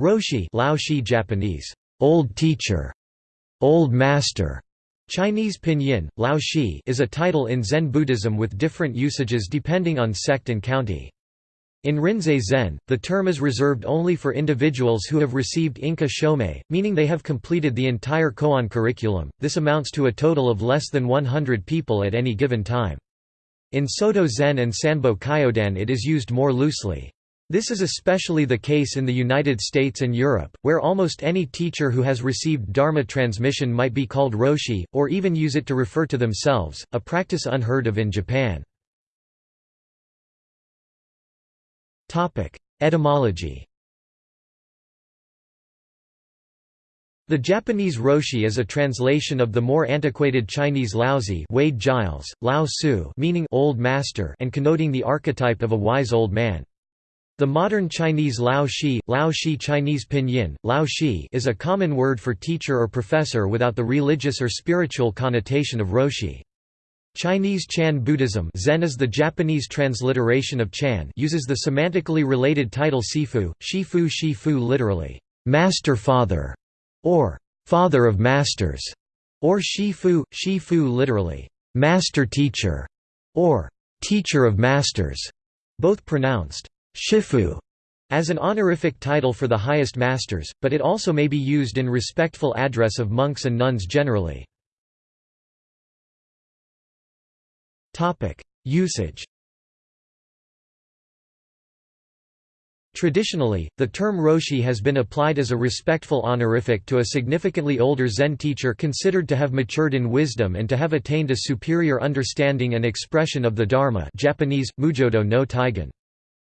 Roshi Lao Shi Japanese, old teacher, old master, Chinese pinyin, Lao Shi is a title in Zen Buddhism with different usages depending on sect and county. In Rinzai Zen, the term is reserved only for individuals who have received Inka Shomei, meaning they have completed the entire koan curriculum, this amounts to a total of less than 100 people at any given time. In Soto Zen and Sanbo Kyodan it is used more loosely. This is especially the case in the United States and Europe, where almost any teacher who has received Dharma transmission might be called Roshi, or even use it to refer to themselves, a practice unheard of in Japan. Etymology The Japanese roshi is a translation of the more antiquated Chinese laozi Wade Giles, Lao Tzu meaning old master and connoting the archetype of a wise old man. The modern Chinese Lao Shi, Lao Shi Chinese pinyin, Lao Shi is a common word for teacher or professor without the religious or spiritual connotation of Roshi. Chinese Chan Buddhism Zen is the Japanese transliteration of Chan uses the semantically related title Sifu, Shifu Shifu literally, master father, or father of masters, or Shifu, Shifu literally, master teacher, or teacher of masters, both pronounced shifu as an honorific title for the highest masters, but it also may be used in respectful address of monks and nuns generally. Usage Traditionally, the term roshi has been applied as a respectful honorific to a significantly older Zen teacher considered to have matured in wisdom and to have attained a superior understanding and expression of the Dharma Japanese, Mujodo no Taigen.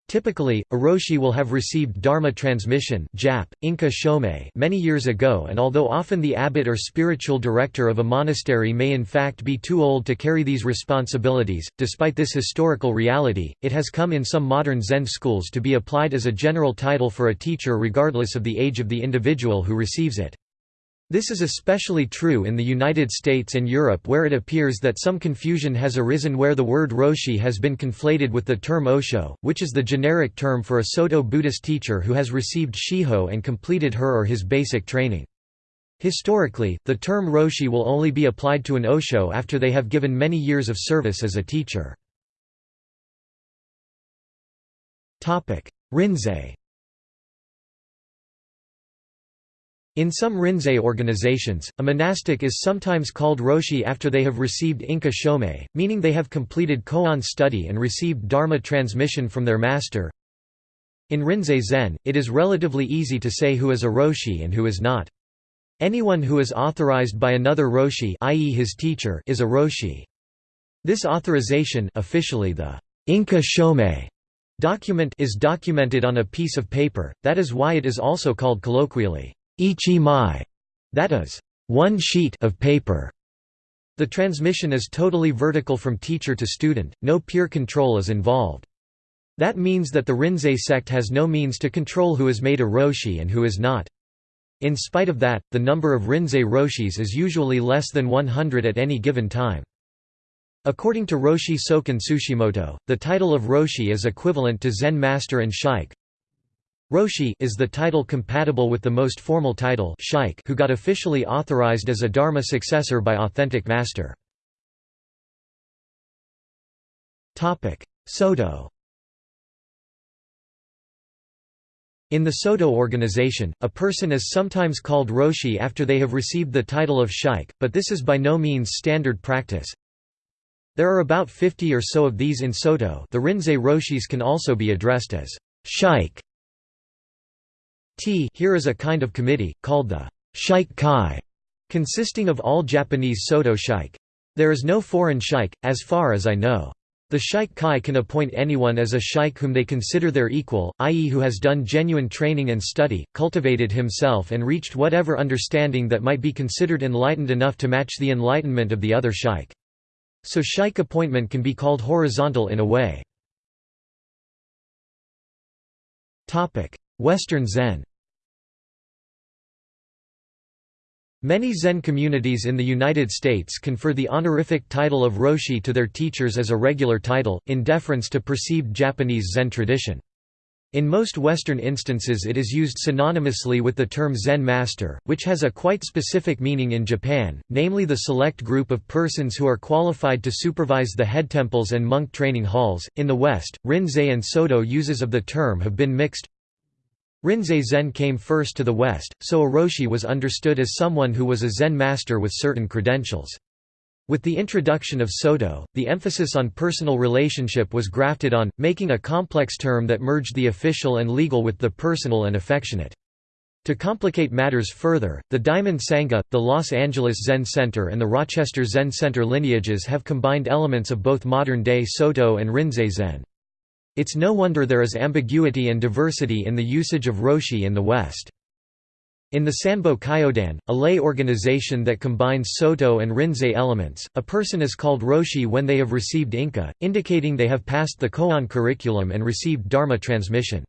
Typically, a roshi will have received dharma transmission Jap, Inka Shomei many years ago and although often the abbot or spiritual director of a monastery may in fact be too old to carry these responsibilities, despite this historical reality, it has come in some modern Zen schools to be applied as a general title for a teacher regardless of the age of the individual who receives it. This is especially true in the United States and Europe where it appears that some confusion has arisen where the word roshi has been conflated with the term osho, which is the generic term for a Soto Buddhist teacher who has received shiho and completed her or his basic training. Historically, the term roshi will only be applied to an osho after they have given many years of service as a teacher. Rinzai In some Rinzai organizations, a monastic is sometimes called Roshi after they have received Inka Shomei, meaning they have completed koan study and received Dharma transmission from their master. In Rinzai Zen, it is relatively easy to say who is a Roshi and who is not. Anyone who is authorized by another Roshi i.e. his teacher is a Roshi. This authorization officially the Inka Shomei document is documented on a piece of paper, that is why it is also called colloquially ichi mai, that is, one sheet of paper. The transmission is totally vertical from teacher to student, no peer control is involved. That means that the Rinzai sect has no means to control who is made a roshi and who is not. In spite of that, the number of Rinzai roshis is usually less than 100 at any given time. According to Roshi Soken Tsushimoto, the title of Roshi is equivalent to Zen Master and Shike, Roshi is the title compatible with the most formal title Shike who got officially authorized as a Dharma successor by authentic master. Soto In the Soto organization, a person is sometimes called Roshi after they have received the title of Shike, but this is by no means standard practice. There are about 50 or so of these in Soto the Rinzai Roshis can also be addressed as Shike T here is a kind of committee, called the Shike Kai, consisting of all Japanese Soto Shike. There is no foreign Shike, as far as I know. The Shike Kai can appoint anyone as a Shike whom they consider their equal, i.e. who has done genuine training and study, cultivated himself and reached whatever understanding that might be considered enlightened enough to match the enlightenment of the other Shike. So Shike appointment can be called horizontal in a way. Western Zen Many Zen communities in the United States confer the honorific title of Roshi to their teachers as a regular title, in deference to perceived Japanese Zen tradition. In most Western instances it is used synonymously with the term Zen master, which has a quite specific meaning in Japan, namely the select group of persons who are qualified to supervise the head temples and monk training halls. In the West, Rinzai and Soto uses of the term have been mixed. Rinzai Zen came first to the West, so a Roshi was understood as someone who was a Zen master with certain credentials. With the introduction of Soto, the emphasis on personal relationship was grafted on, making a complex term that merged the official and legal with the personal and affectionate. To complicate matters further, the Diamond Sangha, the Los Angeles Zen Center and the Rochester Zen Center lineages have combined elements of both modern-day Soto and Rinzai Zen. It's no wonder there is ambiguity and diversity in the usage of Roshi in the West. In the Sanbo Kyodan, a lay organization that combines Soto and Rinzai elements, a person is called Roshi when they have received Inka, indicating they have passed the Koan curriculum and received Dharma transmission.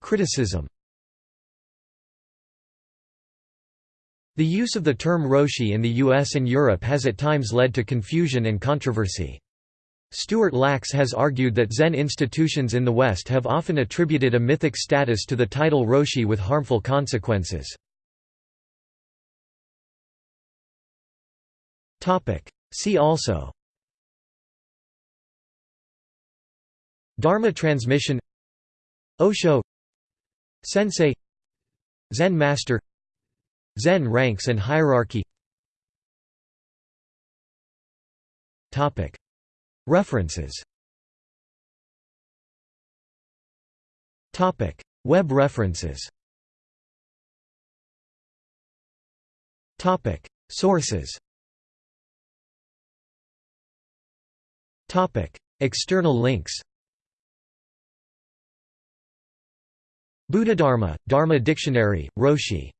Criticism The use of the term Roshi in the US and Europe has at times led to confusion and controversy. Stuart Lachs has argued that Zen institutions in the West have often attributed a mythic status to the title Roshi with harmful consequences. See also Dharma transmission Osho Sensei Zen master Zen ranks and hierarchy. References. Web references. Sources. External links. Buddhadharma, Dharma Dictionary, Roshi